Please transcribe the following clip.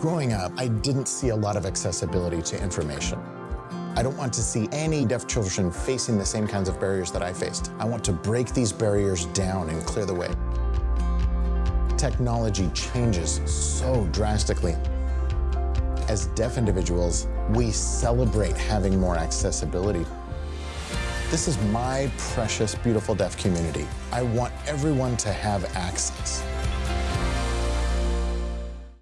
Growing up, I didn't see a lot of accessibility to information. I don't want to see any deaf children facing the same kinds of barriers that I faced. I want to break these barriers down and clear the way. Technology changes so drastically. As deaf individuals, we celebrate having more accessibility. This is my precious, beautiful deaf community. I want everyone to have access.